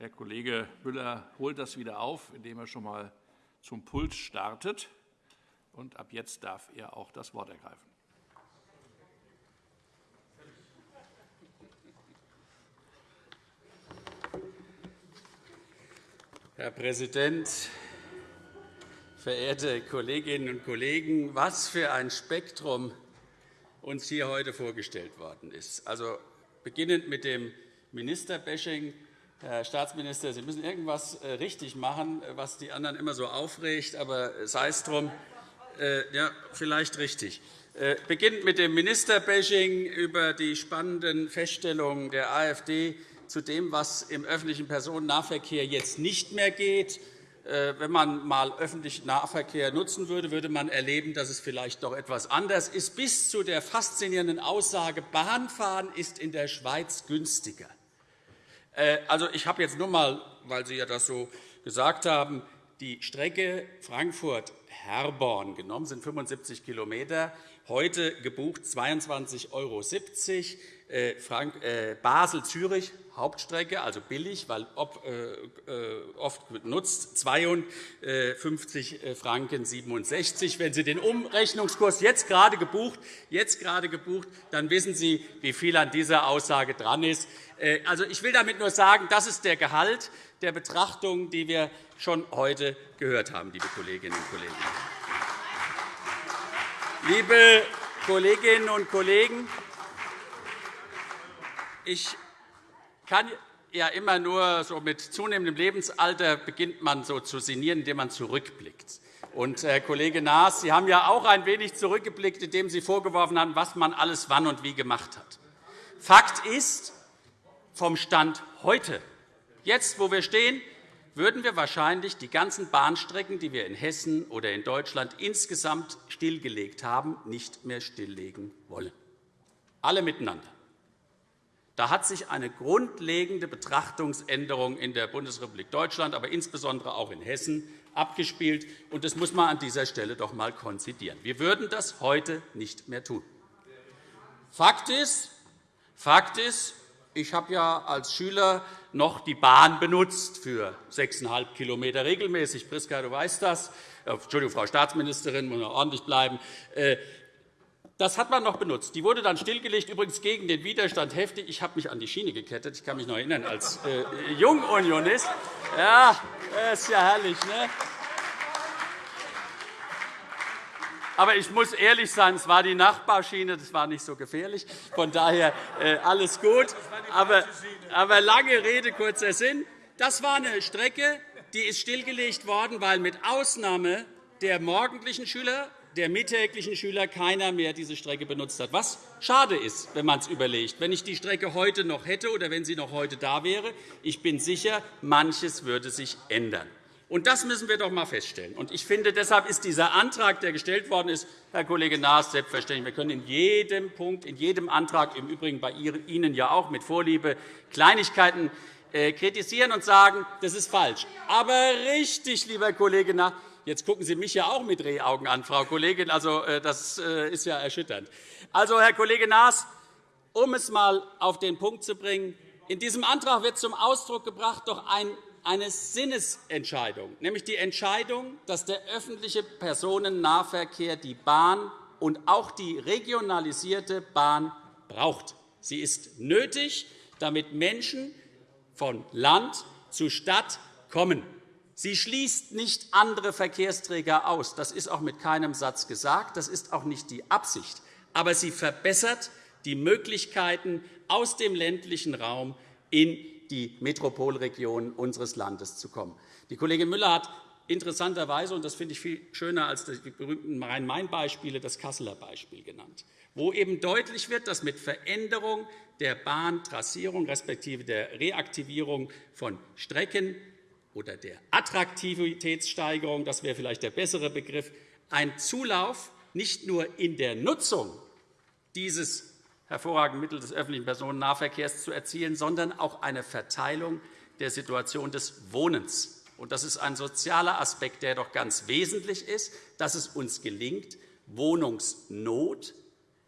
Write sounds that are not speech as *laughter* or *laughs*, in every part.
Herr Kollege Müller holt das wieder auf, indem er schon einmal zum Pult startet. Und ab jetzt darf er auch das Wort ergreifen. Herr Präsident, verehrte Kolleginnen und Kollegen! Was für ein Spektrum uns hier heute vorgestellt worden ist. Also, beginnend mit dem Ministerbashing. Herr Staatsminister, Sie müssen irgendwas äh, richtig machen, was die anderen immer so aufregt, aber sei es drum. Äh, ja, vielleicht richtig. Äh, beginnend mit dem Ministerbashing über die spannenden Feststellungen der AfD zu dem, was im öffentlichen Personennahverkehr jetzt nicht mehr geht. Äh, wenn man einmal öffentlichen Nahverkehr nutzen würde, würde man erleben, dass es vielleicht doch etwas anders ist, bis zu der faszinierenden Aussage, Bahnfahren ist in der Schweiz günstiger. Äh, also, ich habe jetzt nur einmal, weil Sie ja das so gesagt haben, die Strecke Frankfurt-Herborn genommen, sind 75 km, heute gebucht 22,70 €. Äh, äh, Basel-Zürich, Hauptstrecke, also billig, weil äh, oft genutzt, 52 Franken 67. Wenn Sie den Umrechnungskurs jetzt gerade gebucht, jetzt gerade gebucht, dann wissen Sie, wie viel an dieser Aussage dran ist. Also, ich will damit nur sagen, das ist der Gehalt der Betrachtung, die wir schon heute gehört haben, liebe Kolleginnen und Kollegen. Liebe Kolleginnen und Kollegen, ich kann ja immer nur so mit zunehmendem Lebensalter beginnt man so zu sinnieren, indem man zurückblickt. Und, Herr Kollege Naas, Sie haben ja auch ein wenig zurückgeblickt, indem Sie vorgeworfen haben, was man alles wann und wie gemacht hat. Fakt ist, vom Stand heute, jetzt, wo wir stehen, würden wir wahrscheinlich die ganzen Bahnstrecken, die wir in Hessen oder in Deutschland insgesamt stillgelegt haben, nicht mehr stilllegen wollen. Alle miteinander. Da hat sich eine grundlegende Betrachtungsänderung in der Bundesrepublik Deutschland, aber insbesondere auch in Hessen abgespielt. Und das muss man an dieser Stelle doch einmal konzidieren. Wir würden das heute nicht mehr tun. Fakt ist, Fakt ist ich habe ja als Schüler noch die Bahn benutzt für 6,5 km regelmäßig. Priska, du weißt das. Äh, Entschuldigung, Frau Staatsministerin, muss noch ordentlich bleiben. Das hat man noch benutzt. Die wurde dann stillgelegt, übrigens gegen den Widerstand heftig. Ich habe mich an die Schiene gekettet. Ich kann mich noch erinnern, als äh, Jungunionist. Ja, das ist ja herrlich. Ne? Aber ich muss ehrlich sein, es war die Nachbarschiene, das war nicht so gefährlich. Von daher äh, alles gut. Aber, aber lange Rede, kurzer Sinn. Das war eine Strecke, die ist stillgelegt worden, weil mit Ausnahme der morgendlichen Schüler der mittäglichen Schüler keiner mehr diese Strecke benutzt hat, was schade ist, wenn man es überlegt. Wenn ich die Strecke heute noch hätte oder wenn sie noch heute da wäre, ich bin sicher, manches würde sich ändern. Und das müssen wir doch einmal feststellen. Und ich finde, deshalb ist dieser Antrag, der gestellt worden ist, Herr Kollege Naas, selbstverständlich. Wir können in jedem Punkt, in jedem Antrag, im Übrigen bei Ihnen ja auch mit Vorliebe, Kleinigkeiten äh, kritisieren und sagen, das ist falsch. Aber richtig, lieber Kollege Naas, Jetzt gucken Sie mich ja auch mit Rehaugen an, Frau Kollegin. Also, äh, das äh, ist ja erschütternd. Also, Herr Kollege Naas, um es einmal auf den Punkt zu bringen, in diesem Antrag wird zum Ausdruck gebracht doch eine Sinnesentscheidung, nämlich die Entscheidung, dass der öffentliche Personennahverkehr die Bahn und auch die regionalisierte Bahn braucht. Sie ist nötig, damit Menschen von Land zu Stadt kommen. Sie schließt nicht andere Verkehrsträger aus. Das ist auch mit keinem Satz gesagt. Das ist auch nicht die Absicht. Aber sie verbessert die Möglichkeiten, aus dem ländlichen Raum in die Metropolregionen unseres Landes zu kommen. Die Kollegin Müller hat interessanterweise, und das finde ich viel schöner als die berühmten Rhein-Main-Beispiele, das Kasseler Beispiel genannt, wo eben deutlich wird, dass mit Veränderung der Bahntrassierung respektive der Reaktivierung von Strecken oder der Attraktivitätssteigerung, das wäre vielleicht der bessere Begriff, ein Zulauf nicht nur in der Nutzung dieses hervorragenden Mittels des öffentlichen Personennahverkehrs zu erzielen, sondern auch eine Verteilung der Situation des Wohnens. Das ist ein sozialer Aspekt, der doch ganz wesentlich ist, dass es uns gelingt, Wohnungsnot,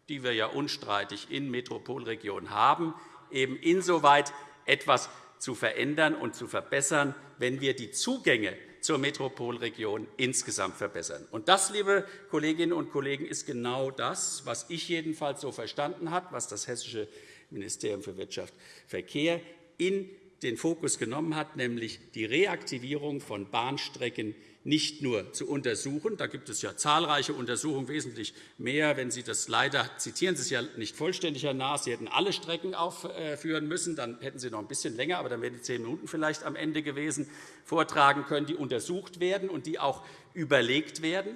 die wir ja unstreitig in Metropolregionen haben, eben insoweit etwas zu verändern und zu verbessern, wenn wir die Zugänge zur Metropolregion insgesamt verbessern. Und das, liebe Kolleginnen und Kollegen, ist genau das, was ich jedenfalls so verstanden habe, was das Hessische Ministerium für Wirtschaft und Verkehr in den Fokus genommen hat, nämlich die Reaktivierung von Bahnstrecken nicht nur zu untersuchen. Da gibt es ja zahlreiche Untersuchungen, wesentlich mehr. Wenn Sie das leider zitieren, Sie es ja nicht vollständig, Herr Naas, Sie hätten alle Strecken aufführen müssen, dann hätten Sie noch ein bisschen länger, aber dann wären die zehn Minuten vielleicht am Ende gewesen, vortragen können, die untersucht werden und die auch überlegt werden.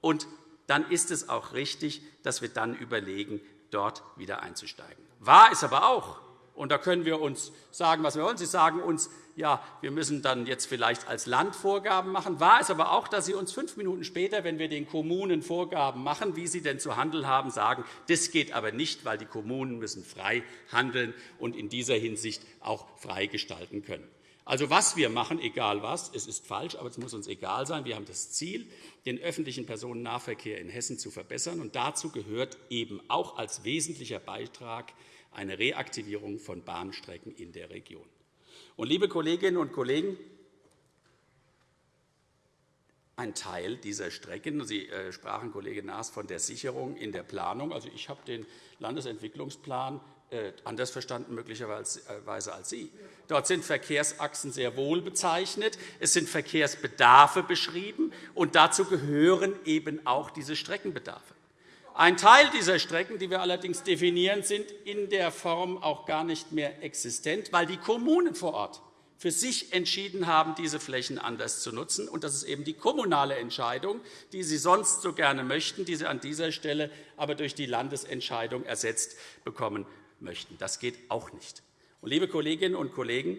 Und dann ist es auch richtig, dass wir dann überlegen, dort wieder einzusteigen. Wahr ist aber auch, und da können wir uns sagen, was wir wollen. Sie sagen uns, ja, wir müssen dann jetzt vielleicht als Land Vorgaben machen. Wahr ist aber auch, dass Sie uns fünf Minuten später, wenn wir den Kommunen Vorgaben machen, wie sie denn zu handeln haben, sagen, das geht aber nicht, weil die Kommunen müssen frei handeln und in dieser Hinsicht auch frei gestalten können. Also, was wir machen, egal was, es ist falsch, aber es muss uns egal sein. Wir haben das Ziel, den öffentlichen Personennahverkehr in Hessen zu verbessern. Und dazu gehört eben auch als wesentlicher Beitrag eine Reaktivierung von Bahnstrecken in der Region. Und, liebe Kolleginnen und Kollegen, ein Teil dieser Strecken. Sie äh, sprachen, Kollege Naas, von der Sicherung in der Planung. Also, ich habe den Landesentwicklungsplan äh, anders verstanden möglicherweise äh, als Sie. Dort sind Verkehrsachsen sehr wohl bezeichnet. Es sind Verkehrsbedarfe beschrieben, und dazu gehören eben auch diese Streckenbedarfe. Ein Teil dieser Strecken, die wir allerdings definieren, sind in der Form auch gar nicht mehr existent, weil die Kommunen vor Ort für sich entschieden haben, diese Flächen anders zu nutzen. Und das ist eben die kommunale Entscheidung, die Sie sonst so gerne möchten, die Sie an dieser Stelle aber durch die Landesentscheidung ersetzt bekommen möchten. Das geht auch nicht. Und, liebe Kolleginnen und Kollegen,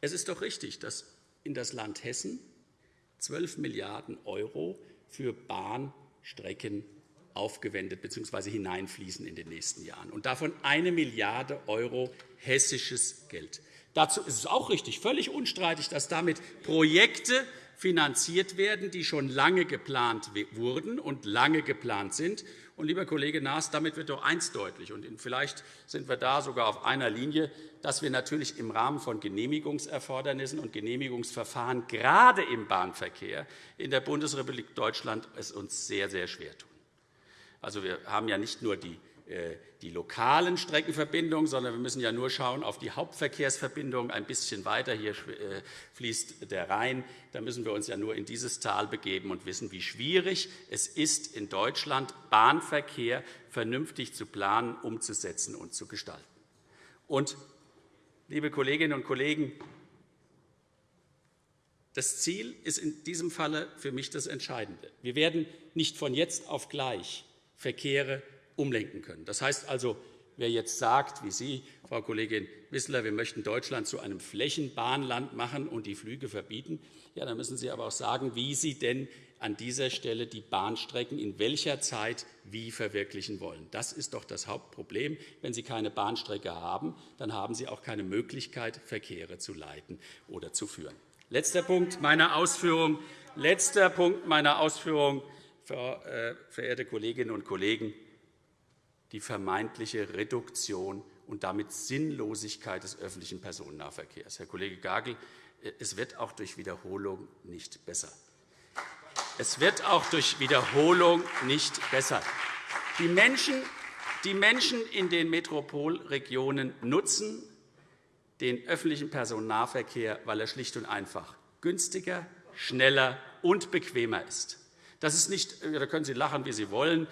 es ist doch richtig, dass in das Land Hessen 12 Milliarden € für Bahnstrecken aufgewendet bzw. hineinfließen in den nächsten Jahren, und davon 1 Milliarde € hessisches Geld. Dazu ist es auch richtig, völlig unstreitig, dass damit Projekte finanziert werden, die schon lange geplant wurden und lange geplant sind. Und, lieber Kollege Naas, damit wird doch eins deutlich, und vielleicht sind wir da sogar auf einer Linie, dass wir natürlich im Rahmen von Genehmigungserfordernissen und Genehmigungsverfahren gerade im Bahnverkehr in der Bundesrepublik Deutschland es uns sehr, sehr schwer tun. Also, wir haben ja nicht nur die, äh, die lokalen Streckenverbindungen, sondern wir müssen ja nur schauen auf die Hauptverkehrsverbindungen ein bisschen weiter. Hier äh, fließt der Rhein. Da müssen wir uns ja nur in dieses Tal begeben und wissen, wie schwierig es ist, in Deutschland Bahnverkehr vernünftig zu planen, umzusetzen und zu gestalten. Und, liebe Kolleginnen und Kollegen, das Ziel ist in diesem Falle für mich das Entscheidende. Wir werden nicht von jetzt auf gleich Verkehre umlenken können. Das heißt also, wer jetzt sagt, wie Sie, Frau Kollegin Wissler, wir möchten Deutschland zu einem Flächenbahnland machen und die Flüge verbieten, ja, dann müssen Sie aber auch sagen, wie Sie denn an dieser Stelle die Bahnstrecken in welcher Zeit wie verwirklichen wollen. Das ist doch das Hauptproblem. Wenn Sie keine Bahnstrecke haben, dann haben Sie auch keine Möglichkeit, Verkehre zu leiten oder zu führen. Letzter Punkt meiner Ausführung. Letzter Punkt meiner Ausführung verehrte Kolleginnen und Kollegen, die vermeintliche Reduktion und damit Sinnlosigkeit des öffentlichen Personennahverkehrs. Herr Kollege Gagel, äh, es wird auch durch Wiederholung nicht besser. Es wird auch durch Wiederholung nicht besser. Die Menschen, die Menschen in den Metropolregionen nutzen den öffentlichen Personennahverkehr, weil er schlicht und einfach günstiger, schneller und bequemer ist. Das ist nicht, äh, da können Sie lachen, wie Sie wollen.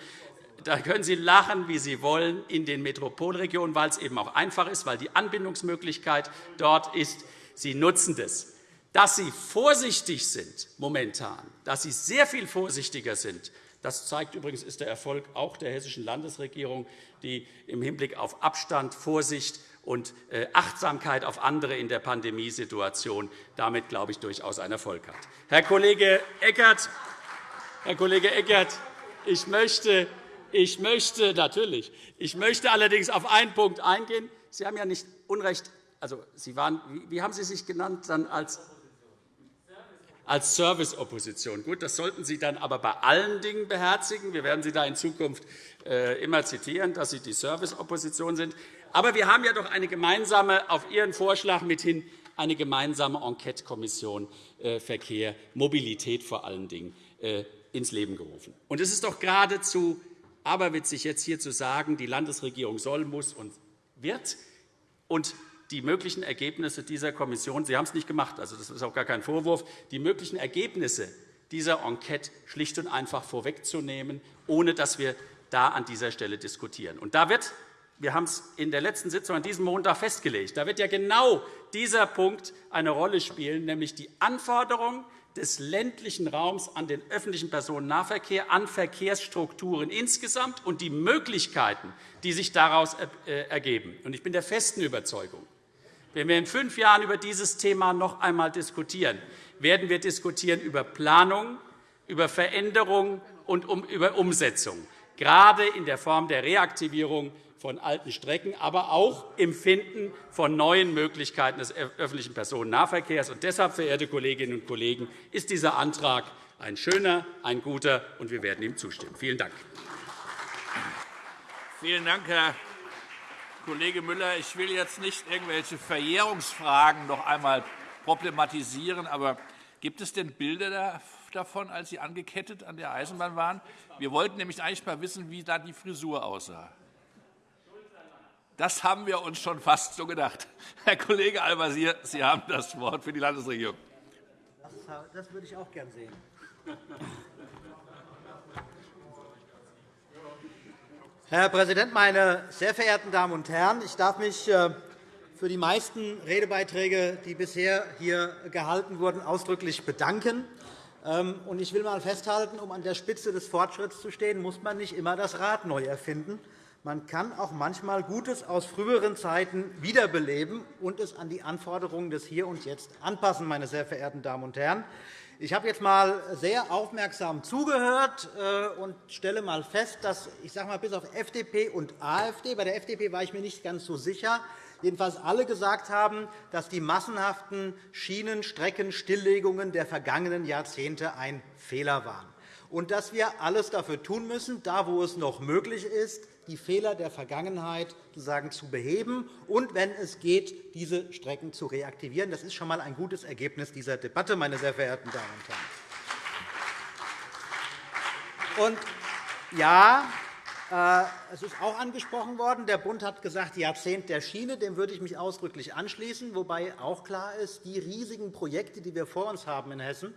Da können Sie lachen, wie Sie wollen, in den Metropolregionen, weil es eben auch einfach ist, weil die Anbindungsmöglichkeit dort ist. Sie nutzen das. Dass Sie vorsichtig sind momentan, dass Sie sehr viel vorsichtiger sind, das zeigt übrigens ist der Erfolg auch der hessischen Landesregierung, die im Hinblick auf Abstand, Vorsicht und äh, Achtsamkeit auf andere in der Pandemiesituation damit, glaube ich, durchaus einen Erfolg hat. Herr Kollege Eckert, Herr Kollege Eckert, ich möchte, ich möchte natürlich. Ich möchte allerdings auf einen Punkt eingehen. Sie haben ja nicht Unrecht. Also, Sie waren, wie haben Sie sich genannt dann als als Serviceopposition. Gut, das sollten Sie dann aber bei allen Dingen beherzigen. Wir werden Sie da in Zukunft äh, immer zitieren, dass Sie die Serviceopposition sind. Aber wir haben ja doch eine gemeinsame, auf Ihren Vorschlag mithin eine gemeinsame Enquete-Kommission äh, Verkehr, Mobilität vor allen Dingen äh, ins Leben gerufen. Und es ist doch geradezu aberwitzig, jetzt hier zu sagen, die Landesregierung soll, muss und wird. Und die möglichen Ergebnisse dieser Kommission, Sie haben es nicht gemacht, also das ist auch gar kein Vorwurf, die möglichen Ergebnisse dieser Enquete schlicht und einfach vorwegzunehmen, ohne dass wir da an dieser Stelle diskutieren. Und da wird wir haben es in der letzten Sitzung an diesem Montag festgelegt. Da wird ja genau dieser Punkt eine Rolle spielen, nämlich die Anforderung des ländlichen Raums an den öffentlichen Personennahverkehr, an Verkehrsstrukturen insgesamt und die Möglichkeiten, die sich daraus äh, ergeben. Ich bin der festen Überzeugung, wenn wir in fünf Jahren über dieses Thema noch einmal diskutieren, werden wir diskutieren über Planung, über Veränderung und über Umsetzung, gerade in der Form der Reaktivierung von alten Strecken, aber auch im Finden von neuen Möglichkeiten des öffentlichen Personennahverkehrs. Und deshalb, verehrte Kolleginnen und Kollegen, ist dieser Antrag ein schöner, ein guter, und wir werden ihm zustimmen. Vielen Dank. Vielen Dank, Herr Kollege Müller. Ich will jetzt nicht irgendwelche Verjährungsfragen noch einmal problematisieren, aber gibt es denn Bilder davon, als Sie angekettet an der Eisenbahn waren? Wir wollten nämlich eigentlich einmal wissen, wie da die Frisur aussah. Das haben wir uns schon fast so gedacht. Herr Kollege Al-Wazir, Sie haben das Wort für die Landesregierung. Das würde ich auch gern sehen. Herr Präsident, meine sehr verehrten Damen und Herren! Ich darf mich äh, für die meisten Redebeiträge, die bisher hier gehalten wurden, ausdrücklich bedanken. Ähm, ich will einmal festhalten, um an der Spitze des Fortschritts zu stehen, muss man nicht immer das Rad neu erfinden. Man kann auch manchmal Gutes aus früheren Zeiten wiederbeleben und es an die Anforderungen des Hier und Jetzt anpassen. Meine sehr verehrten Damen und Herren. Ich habe jetzt einmal sehr aufmerksam zugehört äh, und stelle einmal fest, dass ich sage mal, bis auf FDP und AfD, bei der FDP war ich mir nicht ganz so sicher, jedenfalls alle gesagt haben, dass die massenhaften Schienenstreckenstilllegungen der vergangenen Jahrzehnte ein Fehler waren und dass wir alles dafür tun müssen, da wo es noch möglich ist, die Fehler der Vergangenheit sozusagen zu beheben und, wenn es geht, diese Strecken zu reaktivieren. Das ist schon einmal ein gutes Ergebnis dieser Debatte, meine sehr verehrten Damen und Herren. Und ja, äh, es ist auch angesprochen worden, der Bund hat gesagt, Jahrzehnt der Schiene. Dem würde ich mich ausdrücklich anschließen, wobei auch klar ist, die riesigen Projekte, die wir vor uns haben in Hessen,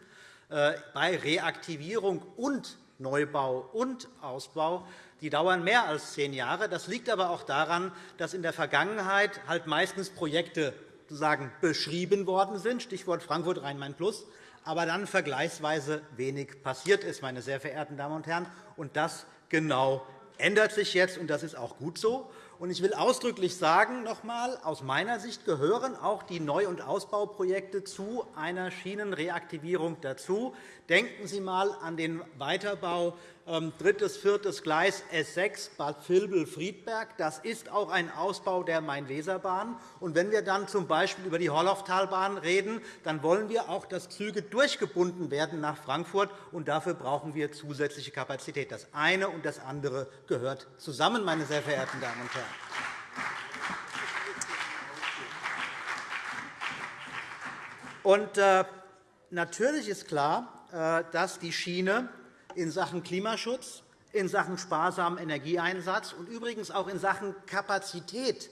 äh, bei Reaktivierung und Neubau und Ausbau die dauern mehr als zehn Jahre. Das liegt aber auch daran, dass in der Vergangenheit halt meistens Projekte sozusagen beschrieben worden sind, Stichwort Frankfurt Rhein-Main-Plus, aber dann vergleichsweise wenig passiert ist, meine sehr verehrten Damen und Herren. Und das genau ändert sich jetzt, und das ist auch gut so. Ich will ausdrücklich sagen, noch einmal, aus meiner Sicht gehören auch die Neu- und Ausbauprojekte zu einer Schienenreaktivierung dazu. Denken Sie einmal an den Weiterbau ähm, drittes, viertes Gleis S6 Bad Vilbel-Friedberg. Das ist auch ein Ausbau der Main-Weser-Bahn. wenn wir dann z. B. über die Horlauftalbahn reden, dann wollen wir auch, dass Züge durchgebunden werden nach Frankfurt. Und dafür brauchen wir zusätzliche Kapazität. Das eine und das andere gehört zusammen, meine sehr verehrten Damen und Herren. Und, äh, natürlich ist klar, äh, dass die Schiene in Sachen Klimaschutz, in Sachen sparsamen Energieeinsatz und übrigens auch in Sachen Kapazität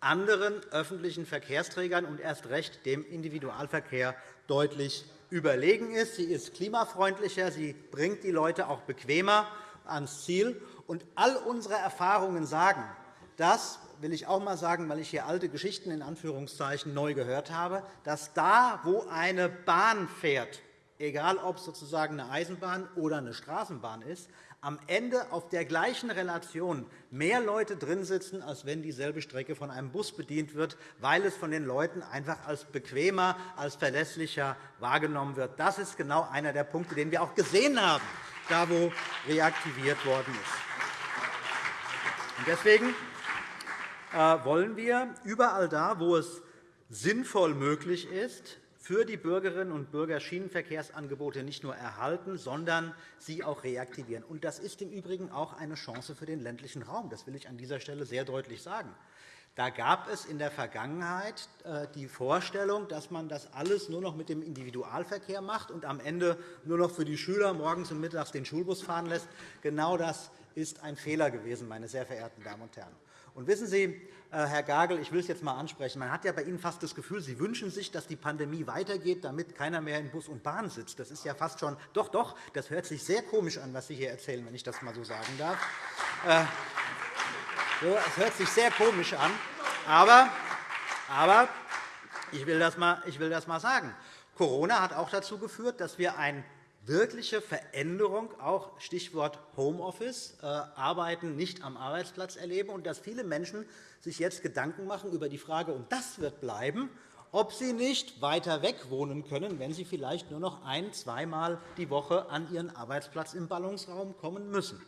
anderen öffentlichen Verkehrsträgern und erst recht dem Individualverkehr deutlich überlegen ist. Sie ist klimafreundlicher, sie bringt die Leute auch bequemer ans Ziel. Und all unsere Erfahrungen sagen, dass will ich auch einmal sagen, weil ich hier alte Geschichten in Anführungszeichen neu gehört habe, dass da, wo eine Bahn fährt, egal ob es sozusagen eine Eisenbahn oder eine Straßenbahn ist, am Ende auf der gleichen Relation mehr Leute drin sitzen, als wenn dieselbe Strecke von einem Bus bedient wird, weil es von den Leuten einfach als bequemer, als verlässlicher wahrgenommen wird. Das ist genau einer der Punkte, den wir auch gesehen haben, da wo reaktiviert worden ist. Deswegen wollen wir überall da, wo es sinnvoll möglich ist, für die Bürgerinnen und Bürger Schienenverkehrsangebote nicht nur erhalten, sondern sie auch reaktivieren. Das ist im Übrigen auch eine Chance für den ländlichen Raum. Das will ich an dieser Stelle sehr deutlich sagen. Da gab es in der Vergangenheit äh, die Vorstellung, dass man das alles nur noch mit dem Individualverkehr macht und am Ende nur noch für die Schüler morgens und mittags den Schulbus fahren lässt. Genau das ist ein Fehler gewesen, meine sehr verehrten Damen und Herren. Und wissen Sie, äh, Herr Gagel, ich will es jetzt einmal ansprechen. Man hat ja bei Ihnen fast das Gefühl, Sie wünschen sich, dass die Pandemie weitergeht, damit keiner mehr in Bus und Bahn sitzt. Das ist ja fast schon – doch, doch, das hört sich sehr komisch an, was Sie hier erzählen, wenn ich das einmal so sagen darf. Äh, es hört sich sehr komisch an. Aber, aber ich, will das mal, ich will das mal sagen. Corona hat auch dazu geführt, dass wir eine wirkliche Veränderung, auch Stichwort Homeoffice, äh, Arbeiten nicht am Arbeitsplatz erleben, und dass viele Menschen sich jetzt Gedanken machen über die Frage, und das wird bleiben, ob sie nicht weiter weg wohnen können, wenn sie vielleicht nur noch ein-, zweimal die Woche an ihren Arbeitsplatz im Ballungsraum kommen müssen.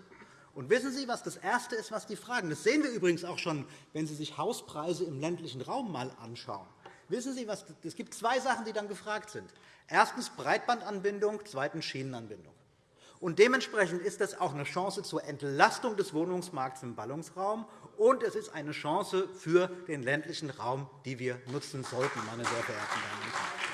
Und wissen Sie, was das Erste ist, was die fragen? Das sehen wir übrigens auch schon, wenn Sie sich Hauspreise im ländlichen Raum einmal anschauen. Wissen Sie, was, es gibt zwei Sachen, die dann gefragt sind. Erstens Breitbandanbindung, zweitens Schienenanbindung. Und dementsprechend ist das auch eine Chance zur Entlastung des Wohnungsmarkts im Ballungsraum, und es ist eine Chance für den ländlichen Raum, die wir nutzen sollten, meine sehr verehrten Damen und Herren.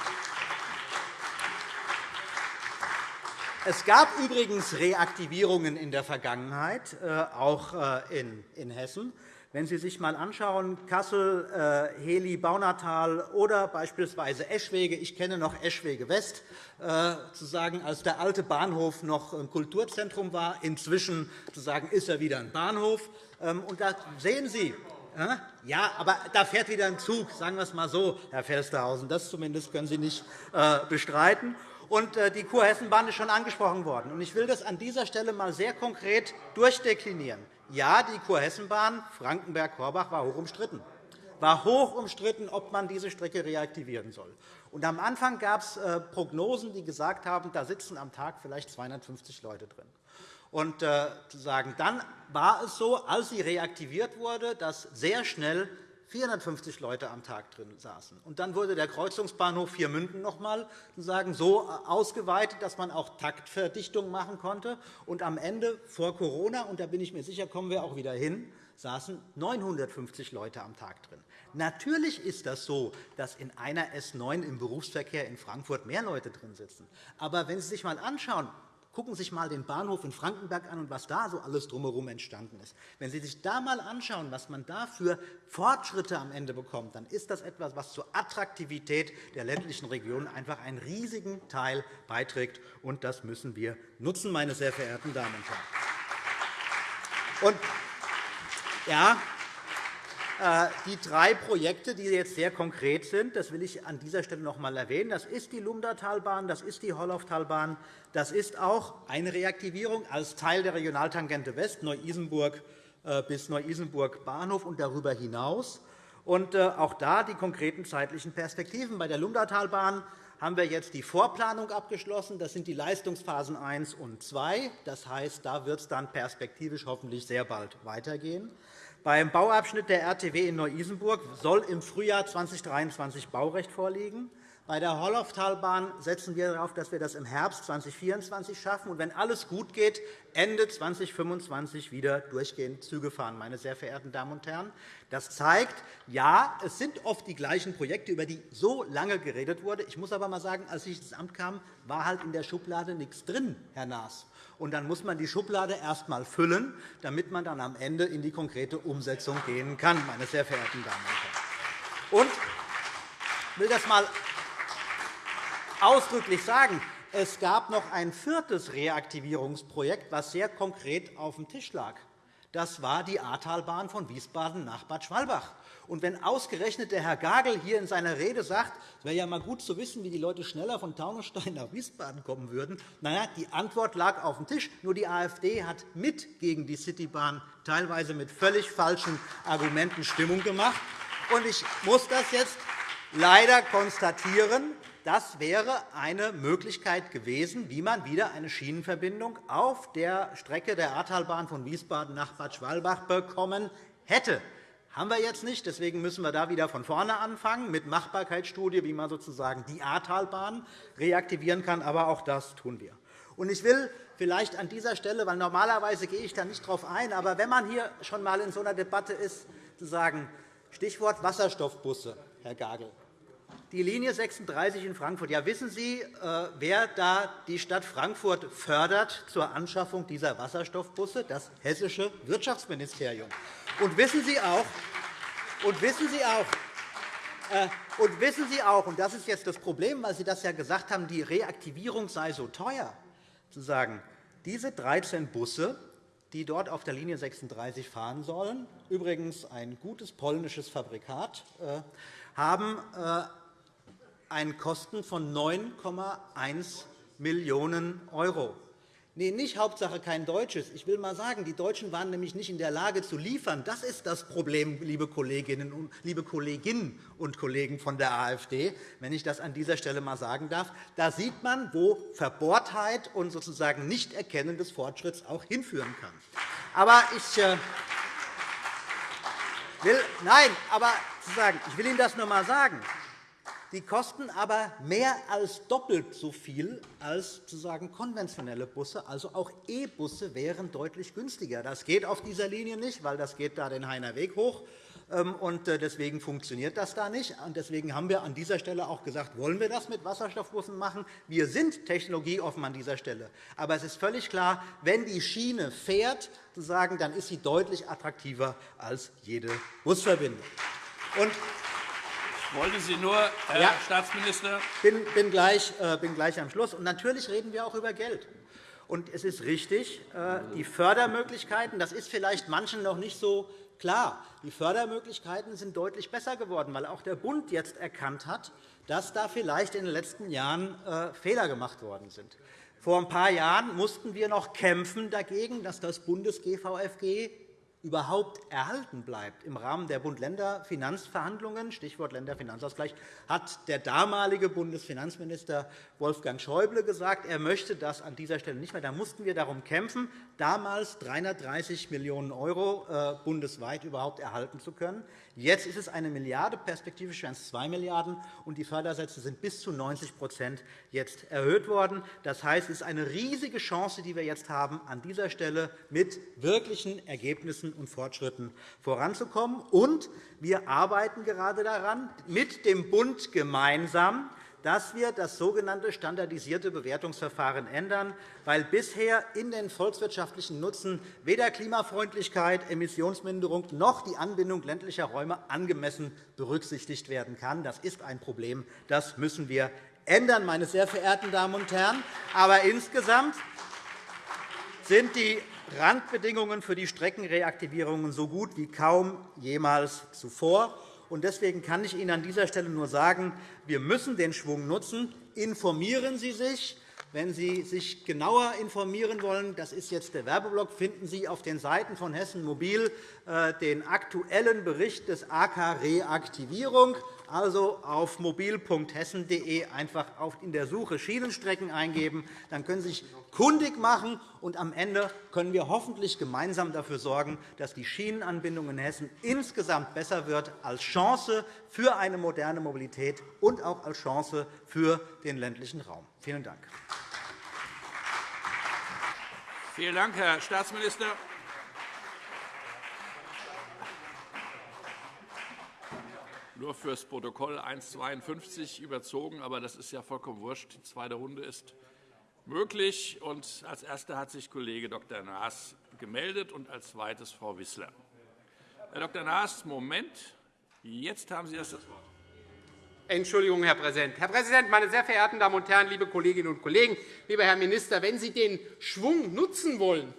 Es gab übrigens Reaktivierungen in der Vergangenheit, äh, auch äh, in Hessen. Wenn Sie sich einmal anschauen, Kassel, äh, Heli, Baunatal oder beispielsweise Eschwege. Ich kenne noch Eschwege West, sozusagen, als der alte Bahnhof noch ein Kulturzentrum war. Inzwischen sozusagen, ist er wieder ein Bahnhof. Ähm, und da sehen Sie, ja, aber da fährt wieder ein Zug, sagen wir es einmal so, Herr Felstehausen. Das zumindest können Sie nicht bestreiten. Und äh, die Kurhessenbahn ist schon angesprochen worden. Ich will das an dieser Stelle einmal sehr konkret durchdeklinieren. Ja, die Kurhessenbahn Frankenberg-Korbach war hoch umstritten war hoch umstritten, ob man diese Strecke reaktivieren soll. Und am Anfang gab es äh, Prognosen, die gesagt haben, da sitzen am Tag vielleicht 250 Leute drin. Und äh, dann war es so, als sie reaktiviert wurde, dass sehr schnell 450 Leute am Tag drin saßen. Und dann wurde der Kreuzungsbahnhof Viermünden noch einmal so ausgeweitet, dass man auch Taktverdichtung machen konnte. Und am Ende vor Corona, und da bin ich mir sicher, kommen wir auch wieder hin, saßen 950 Leute am Tag drin. Natürlich ist das so, dass in einer S9 im Berufsverkehr in Frankfurt mehr Leute drin sitzen. Aber wenn Sie sich einmal anschauen, Gucken Sie sich einmal den Bahnhof in Frankenberg an und was da so alles drumherum entstanden ist. Wenn Sie sich da einmal anschauen, was man da für Fortschritte am Ende bekommt, dann ist das etwas, was zur Attraktivität der ländlichen Regionen einfach einen riesigen Teil beiträgt. Und das müssen wir nutzen, meine sehr verehrten Damen und Herren. Und, ja, die drei Projekte, die jetzt sehr konkret sind, das will ich an dieser Stelle noch einmal erwähnen. Das ist die Lumdatalbahn, das ist die Holloftalbahn, das ist auch eine Reaktivierung als Teil der Regionaltangente West, Neu-Isenburg äh, bis Neu-Isenburg Bahnhof und darüber hinaus. Und äh, auch da die konkreten zeitlichen Perspektiven. Bei der Lumdatalbahn haben wir jetzt die Vorplanung abgeschlossen. Das sind die Leistungsphasen 1 und 2. Das heißt, da wird es dann perspektivisch hoffentlich sehr bald weitergehen. Beim Bauabschnitt der RTW in Neu-Isenburg soll im Frühjahr 2023 Baurecht vorliegen. Bei der Holloftalbahn setzen wir darauf, dass wir das im Herbst 2024 schaffen und wenn alles gut geht, Ende 2025 wieder durchgehend Züge fahren, meine sehr verehrten Damen und Herren. Das zeigt, ja, es sind oft die gleichen Projekte, über die so lange geredet wurde. Ich muss aber einmal sagen, als ich ins Amt kam, war halt in der Schublade nichts drin, Herr Naas. Und dann muss man die Schublade erst einmal füllen, damit man dann am Ende in die konkrete Umsetzung gehen kann, meine sehr verehrten Damen und Herren. Und ich will das einmal ausdrücklich sagen, es gab noch ein viertes Reaktivierungsprojekt, das sehr konkret auf dem Tisch lag. Das war die Ahrtalbahn von Wiesbaden nach Bad Schwalbach. Und wenn ausgerechnet der Herr Gagel hier in seiner Rede sagt, es wäre ja mal gut zu wissen, wie die Leute schneller von Taunusstein nach Wiesbaden kommen würden, na ja, die Antwort lag auf dem Tisch. Nur die AfD hat mit gegen die Citybahn teilweise mit völlig falschen Argumenten Stimmung gemacht. Und ich muss das jetzt leider konstatieren. Das wäre eine Möglichkeit gewesen, wie man wieder eine Schienenverbindung auf der Strecke der Ahrtalbahn von Wiesbaden nach Bad Schwalbach bekommen hätte. Haben wir jetzt nicht. Deswegen müssen wir da wieder von vorne anfangen mit Machbarkeitsstudie, wie man sozusagen die Ahrtalbahn reaktivieren kann. Aber auch das tun wir. Ich will vielleicht an dieser Stelle, weil normalerweise gehe ich da nicht darauf ein, aber wenn man hier schon einmal in so einer Debatte ist, zu sagen, Stichwort Wasserstoffbusse, Herr Gagel. Die Linie 36 in Frankfurt. Ja, wissen Sie, äh, wer da die Stadt Frankfurt fördert zur Anschaffung dieser Wasserstoffbusse? Das hessische Wirtschaftsministerium. Und wissen Sie auch, und wissen Sie auch, äh, und wissen Sie auch, und das ist jetzt das Problem, weil Sie das ja gesagt haben, die Reaktivierung sei so teuer, zu sagen, diese 13 Busse, die dort auf der Linie 36 fahren sollen, übrigens ein gutes polnisches Fabrikat, äh, haben einen Kosten von 9,1 Millionen €. Nee, nicht Hauptsache kein Deutsches. Ich will einmal sagen, die Deutschen waren nämlich nicht in der Lage zu liefern. Das ist das Problem, liebe Kolleginnen und, liebe Kolleginnen und Kollegen von der AfD, wenn ich das an dieser Stelle einmal sagen darf. Da sieht man, wo Verbohrtheit und sozusagen Nichterkennen des Fortschritts auch hinführen kann. Aber ich äh, will, nein, aber ich will Ihnen das nur einmal sagen. Die kosten aber mehr als doppelt so viel als sozusagen konventionelle Busse. Also auch E-Busse wären deutlich günstiger. Das geht auf dieser Linie nicht, weil das geht da den Heiner Weg hoch. Ähm, und äh, deswegen funktioniert das da nicht. Und deswegen haben wir an dieser Stelle auch gesagt, wollen wir das mit Wasserstoffbussen machen? Wir sind technologieoffen an dieser Stelle. Aber es ist völlig klar, wenn die Schiene fährt, dann ist sie deutlich attraktiver als jede Busverbindung. Und wollte Sie nur, Herr ja, Staatsminister. Ich bin, bin, gleich, äh, bin gleich am Schluss. Und natürlich reden wir auch über Geld. Und es ist richtig, äh, die Fördermöglichkeiten, das ist vielleicht manchen noch nicht so klar, die Fördermöglichkeiten sind deutlich besser geworden, weil auch der Bund jetzt erkannt hat, dass da vielleicht in den letzten Jahren äh, Fehler gemacht worden sind. Vor ein paar Jahren mussten wir noch kämpfen dagegen, dass das Bundes-GVFG überhaupt erhalten bleibt. Im Rahmen der Bund-Länder-Finanzverhandlungen, Stichwort Länderfinanzausgleich, hat der damalige Bundesfinanzminister Wolfgang Schäuble gesagt, er möchte das an dieser Stelle nicht mehr. Da mussten wir darum kämpfen, damals 330 Millionen € äh, bundesweit überhaupt erhalten zu können. Jetzt ist es eine Milliarde, perspektivisch werden es 2 Milliarden €, und die Fördersätze sind bis zu 90 jetzt erhöht worden. Das heißt, es ist eine riesige Chance, die wir jetzt haben, an dieser Stelle mit wirklichen Ergebnissen und Fortschritten voranzukommen. Und wir arbeiten gerade daran, mit dem Bund gemeinsam dass wir das sogenannte standardisierte Bewertungsverfahren ändern, weil bisher in den volkswirtschaftlichen Nutzen weder Klimafreundlichkeit, Emissionsminderung noch die Anbindung ländlicher Räume angemessen berücksichtigt werden kann. Das ist ein Problem. Das müssen wir ändern, meine sehr verehrten Damen und Herren. Aber insgesamt sind die Randbedingungen für die Streckenreaktivierungen so gut wie kaum jemals zuvor. Deswegen kann ich Ihnen an dieser Stelle nur sagen, wir müssen den Schwung nutzen. Informieren Sie sich. Wenn Sie sich genauer informieren wollen, das ist jetzt der Werbeblock, finden Sie auf den Seiten von Hessen Mobil äh, den aktuellen Bericht des AK Reaktivierung also auf mobil.hessen.de einfach in der Suche Schienenstrecken eingeben. Dann können Sie sich kundig machen, und am Ende können wir hoffentlich gemeinsam dafür sorgen, dass die Schienenanbindung in Hessen insgesamt besser wird, als Chance für eine moderne Mobilität und auch als Chance für den ländlichen Raum. Vielen Dank. Vielen Dank, Herr Staatsminister. Nur fürs Protokoll 1,52 überzogen, aber das ist ja vollkommen wurscht. Die zweite Runde ist möglich. Und als Erster hat sich Kollege Dr. Naas gemeldet und als Zweites Frau Wissler. Herr Dr. Naas, Moment. Jetzt haben Sie das Wort. Entschuldigung, Herr Präsident. Herr Präsident, meine sehr verehrten Damen und Herren, liebe Kolleginnen und Kollegen, lieber Herr Minister, wenn Sie den Schwung nutzen wollen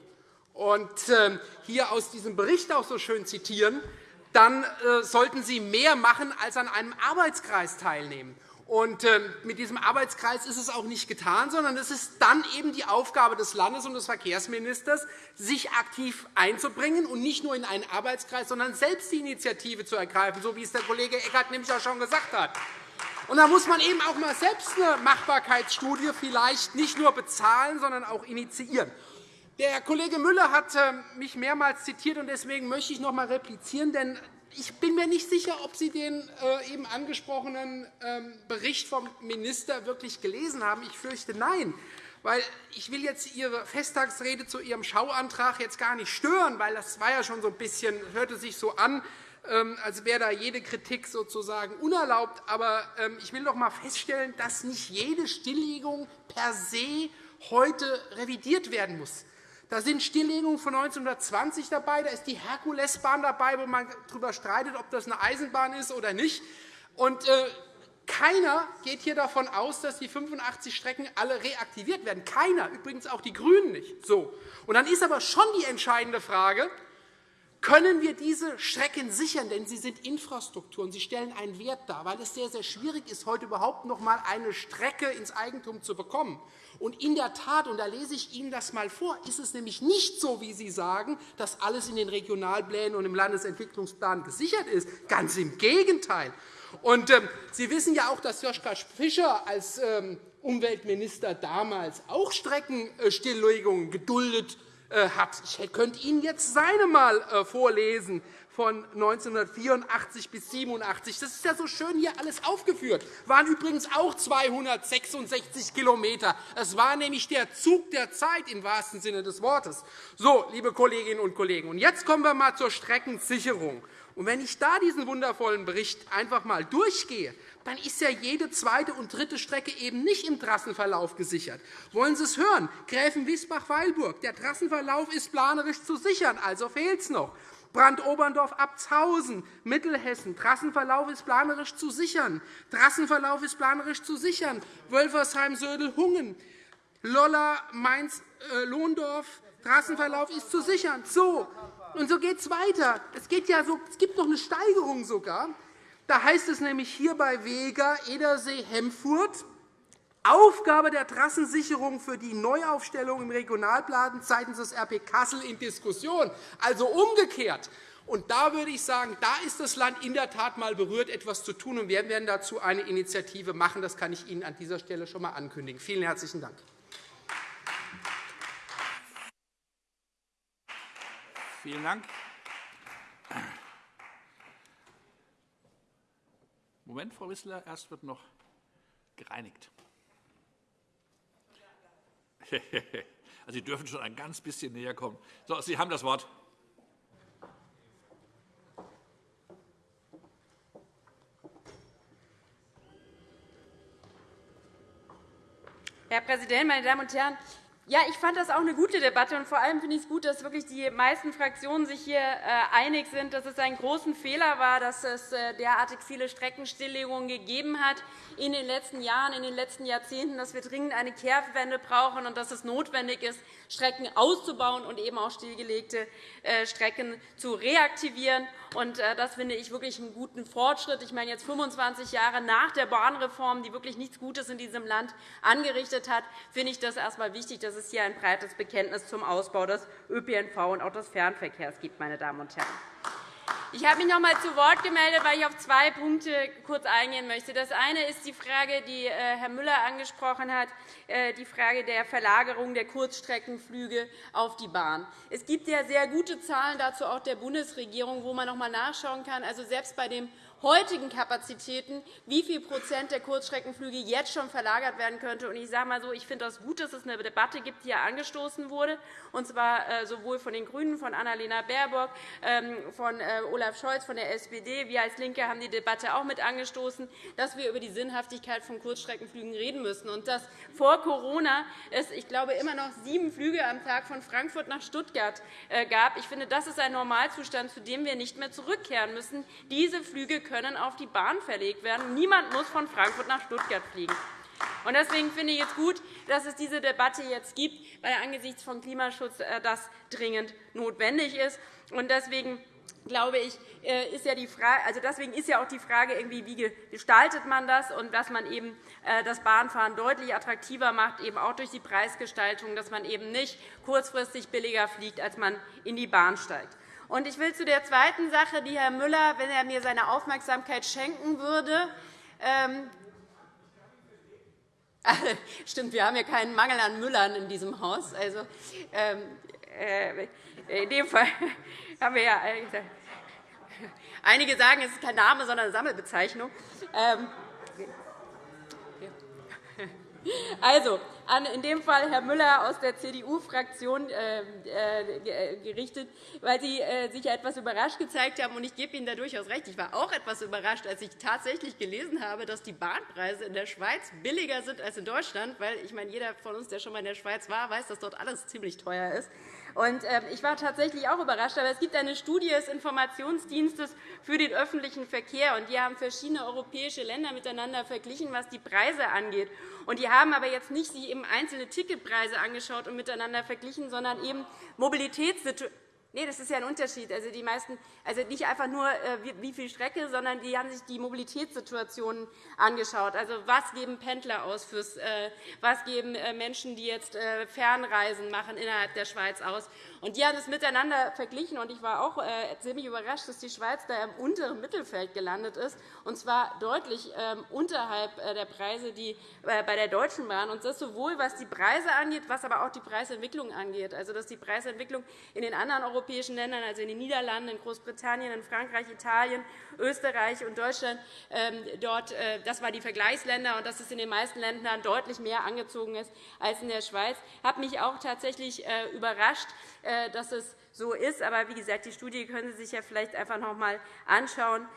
und ähm, hier aus diesem Bericht auch so schön zitieren, dann äh, sollten Sie mehr machen, als an einem Arbeitskreis teilnehmen. Und ähm, mit diesem Arbeitskreis ist es auch nicht getan, sondern es ist dann eben die Aufgabe des Landes- und des Verkehrsministers, sich aktiv einzubringen und nicht nur in einen Arbeitskreis, sondern selbst die Initiative zu ergreifen, so wie es der Kollege Eckert nämlich auch schon gesagt hat. Und da muss man eben auch mal selbst eine Machbarkeitsstudie vielleicht nicht nur bezahlen, sondern auch initiieren. Der Kollege Müller hat ähm, mich mehrmals zitiert, und deswegen möchte ich noch einmal replizieren. Denn ich bin mir nicht sicher, ob Sie den äh, eben angesprochenen ähm, Bericht vom Minister wirklich gelesen haben. Ich fürchte, nein. Weil ich will jetzt Ihre Festtagsrede zu Ihrem Schauantrag jetzt gar nicht stören, weil das war ja schon so ein bisschen, hörte sich so an, ähm, als wäre da jede Kritik sozusagen unerlaubt. Aber ähm, ich will doch einmal feststellen, dass nicht jede Stilllegung per se heute revidiert werden muss. Da sind Stilllegungen von 1920 dabei, da ist die Herkulesbahn dabei, wo man darüber streitet, ob das eine Eisenbahn ist oder nicht. Und, äh, keiner geht hier davon aus, dass die 85 Strecken alle reaktiviert werden. Keiner, übrigens auch die GRÜNEN nicht. So. Und dann ist aber schon die entscheidende Frage, können wir diese Strecken sichern? Denn sie sind Infrastruktur und sie stellen einen Wert dar, weil es sehr, sehr schwierig ist, heute überhaupt noch einmal eine Strecke ins Eigentum zu bekommen. Und in der Tat, und da lese ich Ihnen das einmal vor, ist es nämlich nicht so, wie Sie sagen, dass alles in den Regionalplänen und im Landesentwicklungsplan gesichert ist. Ganz im Gegenteil. Und, ähm, Sie wissen ja auch, dass Joschka Fischer als ähm, Umweltminister damals auch Streckenstilllegungen geduldet äh, hat. Ich könnte Ihnen jetzt seine mal äh, vorlesen von 1984 bis 87. Das ist ja so schön hier alles aufgeführt. Das waren übrigens auch 266 km. Es war nämlich der Zug der Zeit im wahrsten Sinne des Wortes. So, liebe Kolleginnen und Kollegen, und jetzt kommen wir einmal zur Streckensicherung. Und wenn ich da diesen wundervollen Bericht einfach einmal durchgehe, dann ist ja jede zweite und dritte Strecke eben nicht im Trassenverlauf gesichert. Wollen Sie es hören? Gräfenwiesbach-Weilburg. Der Trassenverlauf ist planerisch zu sichern, also fehlt es noch. Brand-Oberndorf-Abtshausen, Mittelhessen. Trassenverlauf ist planerisch zu sichern. Trassenverlauf ist planerisch zu sichern. Wölfersheim-Södel-Hungen, Lolla, Mainz-Lohndorf. Trassenverlauf ist zu sichern. So, und so geht es weiter. Es, geht ja so, es gibt noch eine Steigerung sogar. Da heißt es nämlich hier bei Vega, Edersee, Hemfurt, Aufgabe der Trassensicherung für die Neuaufstellung im Regionalplan seitens des RP Kassel in Diskussion. Also umgekehrt. Und da würde ich sagen, da ist das Land in der Tat einmal berührt, etwas zu tun. Und wir werden dazu eine Initiative machen. Das kann ich Ihnen an dieser Stelle schon einmal ankündigen. Vielen herzlichen Dank. Vielen Dank. Moment, Frau Wissler, erst wird noch gereinigt. *laughs* Also, Sie dürfen schon ein ganz bisschen näher kommen. So, Sie haben das Wort. Herr Präsident, meine Damen und Herren! Ja, ich fand das auch eine gute Debatte. und Vor allem finde ich es gut, dass wirklich die meisten Fraktionen sich hier äh, einig sind, dass es ein großen Fehler war, dass es äh, derartig viele Streckenstilllegungen gegeben hat in den letzten Jahren, in den letzten Jahrzehnten, dass wir dringend eine Kehrtwende brauchen und dass es notwendig ist, Strecken auszubauen und eben auch stillgelegte äh, Strecken zu reaktivieren. Das finde ich wirklich einen guten Fortschritt. Ich meine, jetzt 25 Jahre nach der Bahnreform, die wirklich nichts Gutes in diesem Land angerichtet hat, finde ich das erst einmal wichtig, dass es hier ein breites Bekenntnis zum Ausbau des ÖPNV und auch des Fernverkehrs gibt. Meine Damen und Herren. Ich habe mich noch einmal zu Wort gemeldet, weil ich auf zwei Punkte kurz eingehen möchte. Das eine ist die Frage, die äh, Herr Müller angesprochen hat, äh, die Frage der Verlagerung der Kurzstreckenflüge auf die Bahn. Es gibt ja sehr gute Zahlen dazu auch der Bundesregierung, wo man noch einmal nachschauen kann. Also selbst bei dem heutigen Kapazitäten, wie viel Prozent der Kurzstreckenflüge jetzt schon verlagert werden könnte. Ich sage mal so, ich finde es gut, dass es eine Debatte gibt, die hier angestoßen wurde, und zwar äh, sowohl von den GRÜNEN, von Annalena Baerbock, ähm, von äh, Olaf Scholz von der SPD. Wir als LINKE haben die Debatte auch mit angestoßen, dass wir über die Sinnhaftigkeit von Kurzstreckenflügen reden müssen und dass vor Corona es, ich glaube, immer noch sieben Flüge am Tag von Frankfurt nach Stuttgart äh, gab. Ich finde, das ist ein Normalzustand, zu dem wir nicht mehr zurückkehren müssen. Diese Flüge können auf die Bahn verlegt werden. Niemand muss von Frankfurt nach Stuttgart fliegen. Deswegen finde ich es gut, dass es diese Debatte jetzt gibt, weil angesichts von Klimaschutz äh, das dringend notwendig ist. Deswegen glaube ich, äh, ist ja die Frage, also deswegen ist ja auch die Frage, irgendwie, wie gestaltet man das und dass man eben äh, das Bahnfahren deutlich attraktiver macht, eben auch durch die Preisgestaltung, dass man eben nicht kurzfristig billiger fliegt, als man in die Bahn steigt. Und ich will zu der zweiten Sache, die Herr Müller, wenn er mir seine Aufmerksamkeit schenken würde, ähm, *laughs* Stimmt, wir haben ja keinen Mangel an Müllern in diesem Haus. Also, ähm, äh, in dem Fall *laughs* haben wir ja. Äh, einige sagen, es ist kein Name, sondern eine Sammelbezeichnung. Ähm, *laughs* also, an in dem Fall Herr Müller aus der CDU-Fraktion äh, äh, gerichtet, weil Sie sich etwas überrascht gezeigt haben. Ich gebe Ihnen da durchaus recht. Ich war auch etwas überrascht, als ich tatsächlich gelesen habe, dass die Bahnpreise in der Schweiz billiger sind als in Deutschland. Weil, ich meine, jeder von uns, der schon einmal in der Schweiz war, weiß, dass dort alles ziemlich teuer ist. Und ähm, ich war tatsächlich auch überrascht. Aber es gibt eine Studie des Informationsdienstes für den öffentlichen Verkehr. und Die haben verschiedene europäische Länder miteinander verglichen, was die Preise angeht. Und die haben aber jetzt nicht sich eben einzelne Ticketpreise angeschaut und miteinander verglichen, sondern eben Mobilitätssituationen Nee, das ist ja ein Unterschied. Also die meisten, also nicht einfach nur, äh, wie viel Strecke, sondern die haben sich die Mobilitätssituationen angeschaut. Also was geben Pendler aus, fürs, äh, was geben äh, Menschen, die jetzt Fernreisen machen innerhalb der Schweiz aus. Und die haben es miteinander verglichen. Und ich war auch ziemlich überrascht, dass die Schweiz da im unteren Mittelfeld gelandet ist, und zwar deutlich ähm, unterhalb der Preise die bei der Deutschen Bahn. Und das sowohl was die Preise angeht, was aber auch die Preisentwicklung angeht. Also dass die Preisentwicklung in den anderen europäischen Ländern, also in den Niederlanden, in Großbritannien, in Frankreich, Italien, Österreich und Deutschland, ähm, dort, äh, das waren die Vergleichsländer, und dass es in den meisten Ländern deutlich mehr angezogen ist als in der Schweiz. Das hat mich auch tatsächlich äh, überrascht, äh, dass es so ist. Aber wie gesagt, die Studie können Sie sich ja vielleicht einfach noch einmal anschauen.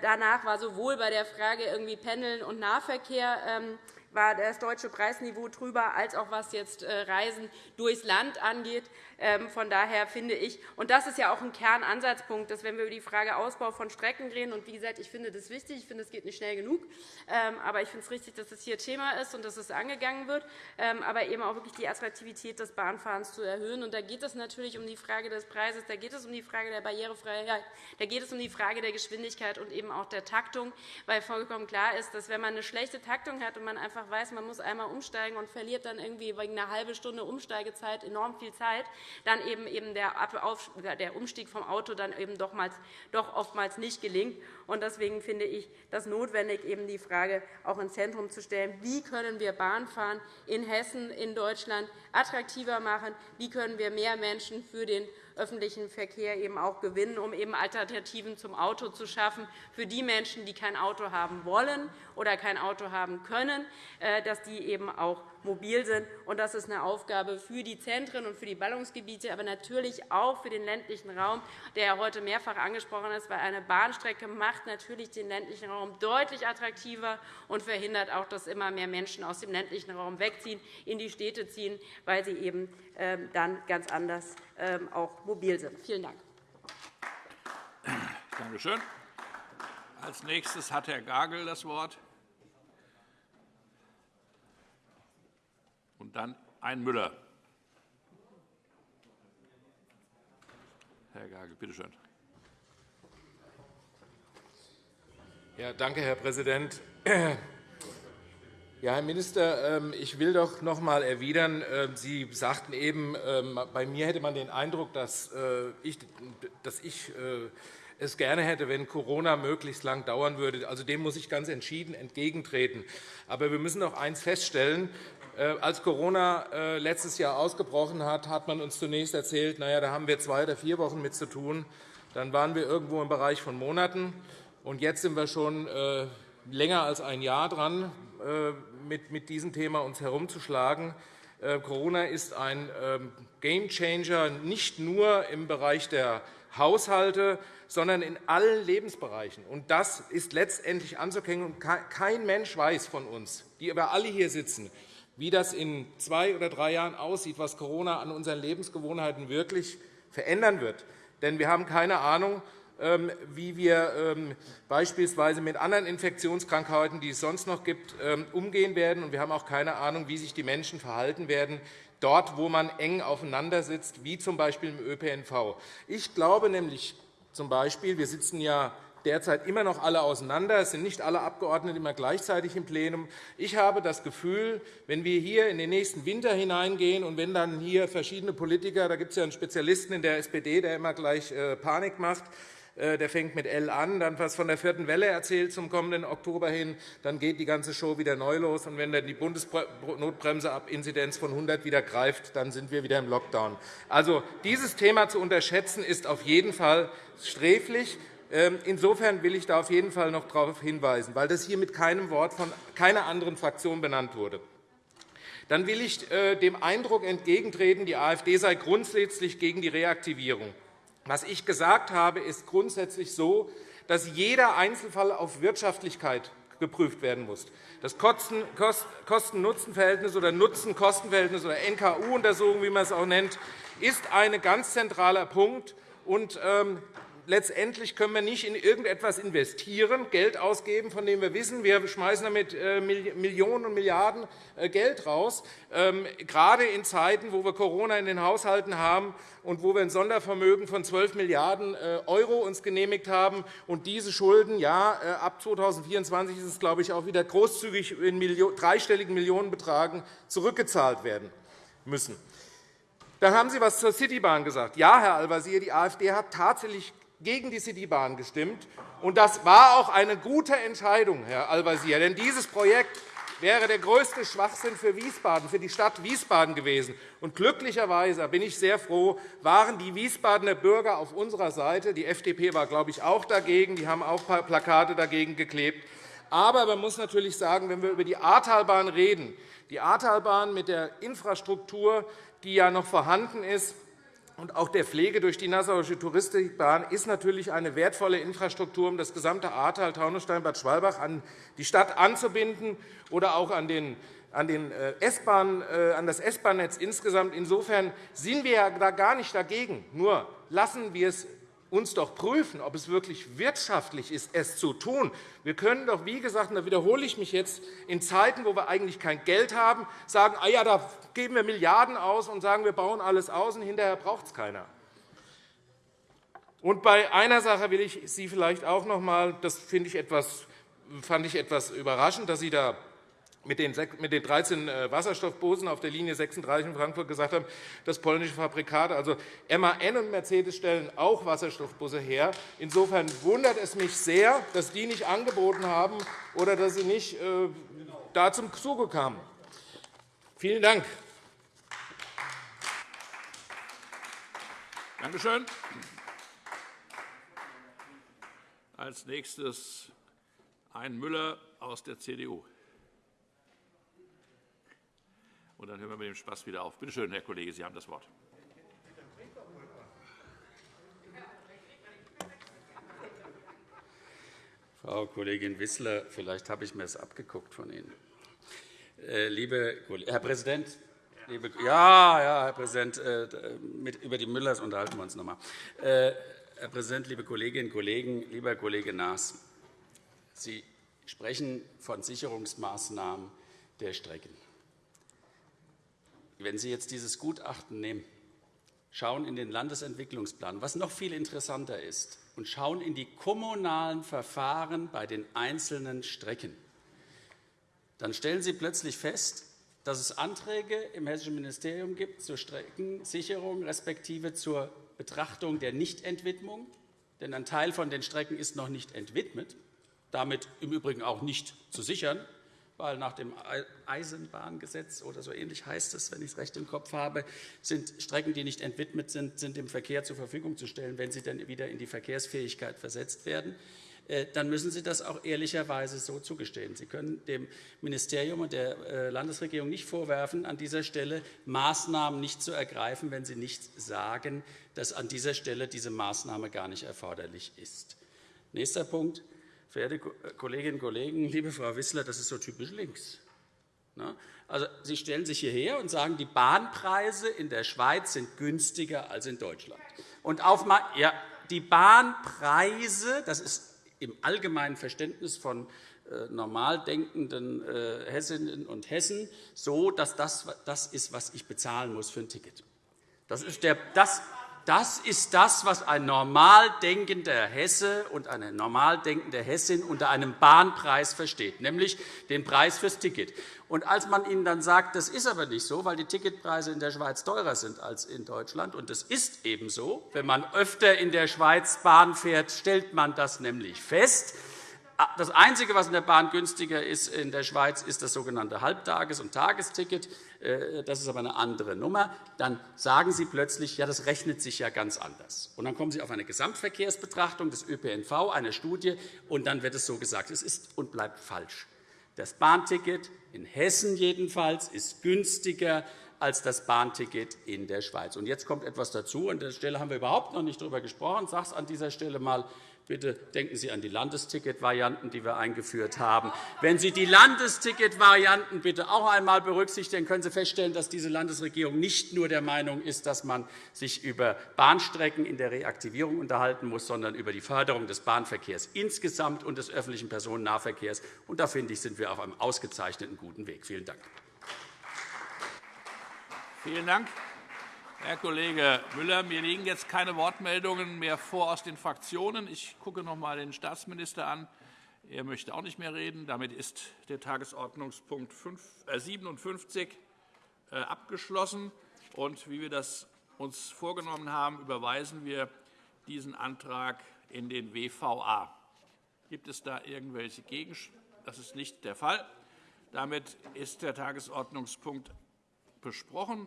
Danach war sowohl bei der Frage irgendwie Pendeln und Nahverkehr ähm, war das deutsche Preisniveau drüber, als auch was jetzt Reisen durchs Land angeht. Ähm, von daher finde ich, und das ist ja auch ein Kernansatzpunkt, dass wenn wir über die Frage Ausbau von Strecken reden, und wie gesagt, ich finde das wichtig, ich finde, es geht nicht schnell genug, ähm, aber ich finde es richtig, dass es hier Thema ist und dass es angegangen wird, ähm, aber eben auch wirklich die Attraktivität des Bahnfahrens zu erhöhen. Und da geht es natürlich um die Frage des Preises, da geht es um die Frage der Barrierefreiheit, da geht es um die Frage der Geschwindigkeit und eben auch der Taktung, weil vollkommen klar ist, dass wenn man eine schlechte Taktung hat und man einfach weiß, man muss einmal umsteigen und verliert dann irgendwie wegen einer halben Stunde Umsteigezeit enorm viel Zeit, dann eben, der, Umstieg vom Auto dann eben doch, mal, doch oftmals nicht gelingt. Deswegen finde ich das notwendig, eben die Frage auch ins Zentrum zu stellen, wie können wir Bahnfahren in Hessen, in Deutschland attraktiver machen, wie können wir mehr Menschen für den öffentlichen Verkehr eben auch gewinnen, um eben Alternativen zum Auto zu schaffen für die Menschen, die kein Auto haben wollen oder kein Auto haben können, äh, dass die eben auch mobil sind. Das ist eine Aufgabe für die Zentren und für die Ballungsgebiete, aber natürlich auch für den ländlichen Raum, der heute mehrfach angesprochen ist, weil eine Bahnstrecke macht natürlich den ländlichen Raum deutlich attraktiver und verhindert auch, dass immer mehr Menschen aus dem ländlichen Raum wegziehen, in die Städte ziehen, weil sie eben ähm, dann ganz anders ähm, auch mobil sind. Vielen Dank. Danke schön. Als nächstes hat Herr Gagel das Wort. Dann ein Müller. Herr Gagel, bitte schön. Ja, danke, Herr Präsident. Ja, Herr Minister, ähm, ich will doch noch einmal erwidern. Ähm, Sie sagten eben, ähm, bei mir hätte man den Eindruck, dass äh, ich, äh, es gerne hätte, wenn Corona möglichst lang dauern würde. Also dem muss ich ganz entschieden entgegentreten. Aber wir müssen doch eines feststellen. Äh, als Corona letztes Jahr ausgebrochen hat, hat man uns zunächst erzählt, na ja, da haben wir zwei oder vier Wochen mit zu tun. Dann waren wir irgendwo im Bereich von Monaten. Und jetzt sind wir schon länger als ein Jahr dran mit, mit diesem Thema uns herumzuschlagen. Äh, Corona ist ein ähm, Gamechanger nicht nur im Bereich der Haushalte, sondern in allen Lebensbereichen. Und das ist letztendlich anzuerkennen. Kein Mensch weiß von uns, die aber alle hier sitzen, wie das in zwei oder drei Jahren aussieht, was Corona an unseren Lebensgewohnheiten wirklich verändern wird. Denn wir haben keine Ahnung, ähm, wie wir ähm, beispielsweise mit anderen Infektionskrankheiten, die es sonst noch gibt, ähm, umgehen werden. Wir haben auch keine Ahnung, wie sich die Menschen verhalten werden, dort, wo man eng aufeinander sitzt, wie z. B. im ÖPNV. Ich glaube nämlich zum Beispiel, wir sitzen ja derzeit immer noch alle auseinander. Es sind nicht alle Abgeordneten immer gleichzeitig im Plenum. Ich habe das Gefühl, wenn wir hier in den nächsten Winter hineingehen und wenn dann hier verschiedene Politiker, da gibt es ja einen Spezialisten in der SPD, der immer gleich äh, Panik macht, äh, der fängt mit L an, dann was von der vierten Welle erzählt zum kommenden Oktober hin, dann geht die ganze Show wieder neu los. Und wenn dann die Bundesnotbremse ab Inzidenz von 100 wieder greift, dann sind wir wieder im Lockdown. Also, dieses Thema zu unterschätzen, ist auf jeden Fall sträflich. Ähm, insofern will ich da auf jeden Fall noch darauf hinweisen, weil das hier mit keinem Wort von keiner anderen Fraktion benannt wurde. dann will ich äh, dem Eindruck entgegentreten, die AfD sei grundsätzlich gegen die Reaktivierung. Was ich gesagt habe, ist grundsätzlich so, dass jeder Einzelfall auf Wirtschaftlichkeit geprüft werden muss. Das Kosten-Nutzen-Verhältnis oder Nutzen-Kosten-Verhältnis oder NKU-Untersuchung, wie man es auch nennt, ist ein ganz zentraler Punkt. Und, ähm, letztendlich können wir nicht in irgendetwas investieren, Geld ausgeben, von dem wir wissen, wir schmeißen damit äh, Millionen und Milliarden äh, Geld raus, ähm, gerade in Zeiten, wo wir Corona in den Haushalten haben und wo wir ein Sondervermögen von 12 Milliarden € uns genehmigt haben. Und diese Schulden, ja, äh, ab 2024 ist es, glaube ich, auch wieder großzügig in dreistelligen Millionenbetragen zurückgezahlt werden müssen. Dann haben Sie etwas zur Citybahn gesagt. Ja, Herr Al-Wazir, die AfD hat tatsächlich gegen die Citybahn gestimmt. Und das war auch eine gute Entscheidung, Herr Al-Wazir. Denn dieses Projekt wäre der größte Schwachsinn für Wiesbaden, für die Stadt Wiesbaden gewesen. Und glücklicherweise bin ich sehr froh, waren die Wiesbadener Bürger auf unserer Seite. Die FDP war, glaube ich, auch dagegen. Die haben auch Plakate dagegen geklebt. Aber man muss natürlich sagen, wenn wir über die Ahrtalbahn reden, die Ahrtalbahn mit der Infrastruktur, die ja noch vorhanden ist, und auch der Pflege durch die Nassauische Touristikbahn ist natürlich eine wertvolle Infrastruktur, um das gesamte Ahrtal, Taunusstein, Bad Schwalbach an die Stadt anzubinden oder auch an den an, den äh, S-Bahn, äh, an das S-Bahn-Netz insgesamt. Insofern sind wir da gar nicht dagegen. Nur lassen wir es uns doch prüfen, ob es wirklich wirtschaftlich ist, es zu tun. Wir können doch, wie gesagt, und da wiederhole ich mich jetzt, in Zeiten, wo wir eigentlich kein Geld haben, sagen, ah ja, da geben wir Milliarden aus und sagen, wir bauen alles aus, und hinterher braucht es keiner. Und bei einer Sache will ich Sie vielleicht auch noch einmal, das finde ich etwas, fand ich etwas überraschend, dass Sie da mit den 13 äh, Wasserstoffbussen auf der Linie 36 in Frankfurt gesagt haben, das polnische Fabrikate, also MAN und Mercedes stellen auch Wasserstoffbusse her. Insofern wundert es mich sehr, dass die nicht angeboten haben oder dass sie nicht äh, da zum Zuge kamen. Vielen Dank. Danke schön. Als nächstes ein Müller aus der CDU. Und dann hören wir mit dem Spaß wieder auf. Bitte schön, Herr Kollege, Sie haben das Wort. Frau Kollegin Wissler, vielleicht habe ich mir es abgeguckt von Ihnen. Äh, liebe, Herr Präsident, liebe, ja, ja, Herr Präsident, äh, mit, über die Müllers unterhalten wir uns noch einmal. Äh, Herr Präsident, liebe Kolleginnen und Kollegen, lieber Kollege Naas, Sie sprechen von Sicherungsmaßnahmen der Strecken. Wenn Sie jetzt dieses Gutachten nehmen, schauen in den Landesentwicklungsplan, was noch viel interessanter ist, und schauen in die kommunalen Verfahren bei den einzelnen Strecken, dann stellen Sie plötzlich fest, dass es Anträge im Hessischen Ministerium gibt zur Streckensicherung respektive zur Betrachtung der Nichtentwidmung. Denn ein Teil von den Strecken ist noch nicht entwidmet, damit im Übrigen auch nicht zu sichern weil nach dem Eisenbahngesetz oder so ähnlich heißt es, wenn ich es recht im Kopf habe, sind Strecken, die nicht entwidmet sind, sind dem Verkehr zur Verfügung zu stellen, wenn sie dann wieder in die Verkehrsfähigkeit versetzt werden äh, dann müssen Sie das auch ehrlicherweise so zugestehen. Sie können dem Ministerium und der äh, Landesregierung nicht vorwerfen, an dieser Stelle Maßnahmen nicht zu ergreifen, wenn Sie nicht sagen, dass an dieser Stelle diese Maßnahme gar nicht erforderlich ist. Nächster Punkt. Verehrte Kolleginnen und Kollegen, liebe Frau Wissler, das ist so typisch links. Ne? Also, Sie stellen sich hierher und sagen, die Bahnpreise in der Schweiz sind günstiger als in Deutschland. Und auf, ja, die Bahnpreise, das ist im allgemeinen Verständnis von äh, normal denkenden äh, Hessinnen und Hessen so, dass das das ist, was ich bezahlen muss für ein Ticket. Das ist der, das, das ist das, was ein normal denkender Hesse und eine normal denkende Hessin unter einem Bahnpreis versteht, nämlich den Preis fürs Ticket. Und als man ihnen dann sagt, das ist aber nicht so, weil die Ticketpreise in der Schweiz teurer sind als in Deutschland, und das ist eben so, wenn man öfter in der Schweiz Bahn fährt, stellt man das nämlich fest, das Einzige, was in der Bahn günstiger ist in der Schweiz, ist das sogenannte Halbtages- und Tagesticket. Äh, das ist aber eine andere Nummer. Dann sagen Sie plötzlich, ja, das rechnet sich ja ganz anders. Und dann kommen Sie auf eine Gesamtverkehrsbetrachtung des ÖPNV, eine Studie, und dann wird es so gesagt. Es ist und bleibt falsch. Das Bahnticket in Hessen jedenfalls ist günstiger als das Bahnticket in der Schweiz. Und jetzt kommt etwas dazu. An der Stelle haben wir überhaupt noch nicht darüber gesprochen. Ich sage es an dieser Stelle einmal. Bitte denken Sie an die Landesticket-Varianten, die wir eingeführt haben. Wenn Sie die Landesticket-Varianten bitte auch einmal berücksichtigen, können Sie feststellen, dass diese Landesregierung nicht nur der Meinung ist, dass man sich über Bahnstrecken in der Reaktivierung unterhalten muss, sondern über die Förderung des Bahnverkehrs insgesamt und des öffentlichen Personennahverkehrs. Und da finde ich, sind wir auf einem ausgezeichneten guten Weg. Vielen Dank. Vielen Dank. Herr Kollege Müller, mir liegen jetzt keine Wortmeldungen mehr vor aus den Fraktionen. Ich gucke noch einmal den Staatsminister an. Er möchte auch nicht mehr reden. Damit ist der Tagesordnungspunkt 57 äh, abgeschlossen. Und wie wir das uns vorgenommen haben, überweisen wir diesen Antrag in den WVA. Gibt es da irgendwelche Gegenstimmen? Das ist nicht der Fall. Damit ist der Tagesordnungspunkt besprochen.